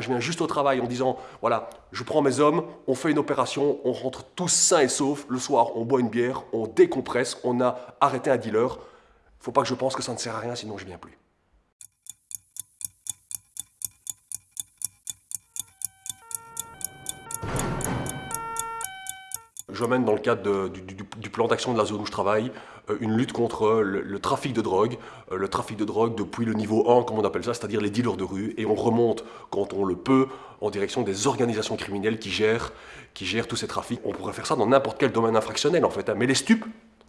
Je viens juste au travail en disant, voilà, je prends mes hommes, on fait une opération, on rentre tous sains et saufs. Le soir, on boit une bière, on décompresse, on a arrêté un dealer. Faut pas que je pense que ça ne sert à rien, sinon je viens plus. Je mène dans le cadre du, plan d'action de la zone où je travaille euh, une lutte contre le, trafic de drogue, euh, le trafic de drogue depuis le niveau 1, comme on appelle ça, c'est-à-dire les dealers de rue, et on remonte, quand on le peut, en direction des organisations criminelles qui gèrent, qui gèrent tous ces trafics. On pourrait faire ça dans n'importe quel domaine infractionnel en fait, hein. mais les stupes,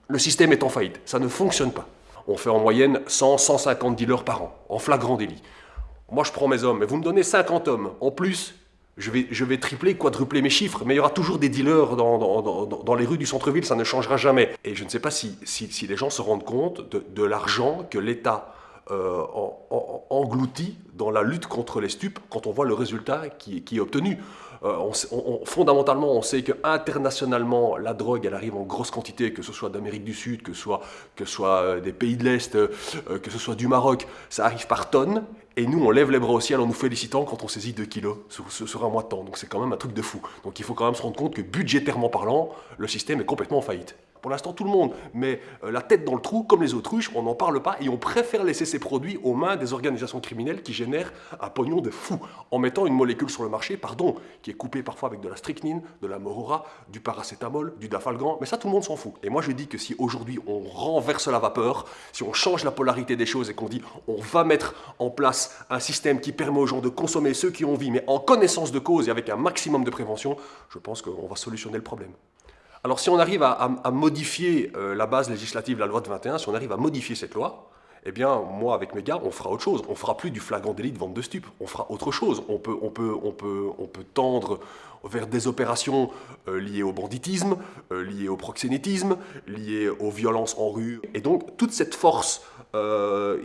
le système est en faillite, ça ne fonctionne pas. On fait en moyenne 100, 150 dealers par an, en flagrant délit. Moi je prends mes hommes, mais vous me donnez 50 hommes, en plus je vais, tripler, quadrupler mes chiffres, mais il y aura toujours des dealers dans, les rues du centre-ville, ça ne changera jamais. Et je ne sais pas si, les gens se rendent compte de, l'argent que l'État euh, englouti dans la lutte contre les stupes quand on voit le résultat qui est obtenu. Euh, on, fondamentalement, on sait que internationalement, la drogue, elle arrive en grosse quantité, que ce soit d'Amérique du Sud, que ce soit, que euh, des pays de l'Est, que ce soit du Maroc, ça arrive par tonnes. Et nous, on lève les bras au ciel en nous félicitant quand on saisit 2 kilos sur, sur un mois de temps. Donc c'est quand même un truc de fou. Donc il faut quand même se rendre compte que budgétairement parlant, le système est complètement en faillite. Pour l'instant, tout le monde met euh, la tête dans le trou, comme les autruches, on n'en parle pas et on préfère laisser ces produits aux mains des organisations criminelles qui génèrent un pognon de fou, en mettant une molécule sur le marché, pardon, qui est coupée parfois avec de la strychnine, de la morora, du paracétamol, du dafalgan, mais ça tout le monde s'en fout. Et moi je dis que si aujourd'hui on renverse la vapeur, si on change la polarité des choses et qu'on dit on va mettre en place un système qui permet aux gens de consommer ceux qui ont envie, mais en connaissance de cause et avec un maximum de prévention, je pense qu'on va solutionner le problème. Alors si on arrive à, modifier euh, la base législative, la loi de 21, si on arrive à modifier cette loi, eh bien, moi, avec mes gars, on fera autre chose. On fera plus du flagrant délit de vente de stupes. On fera autre chose. On peut, on peut, on peut, on peut tendre vers des opérations euh, liées au banditisme, euh, liées au proxénétisme, liées aux violences en rue. Et donc, toute cette force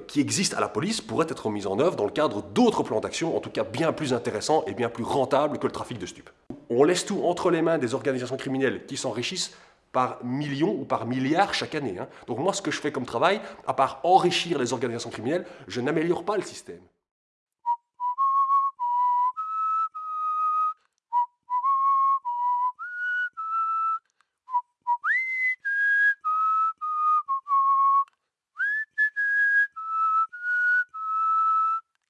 qui existe à la police pourrait être mise en œuvre dans le cadre d'autres plans d'action, en tout cas bien plus intéressants et bien plus rentables que le trafic de stupes on laisse tout entre les mains des organisations criminelles qui s'enrichissent par millions ou par milliards chaque année. Hein. Donc moi, ce que je fais comme travail, à part enrichir les organisations criminelles, je n'améliore pas le système.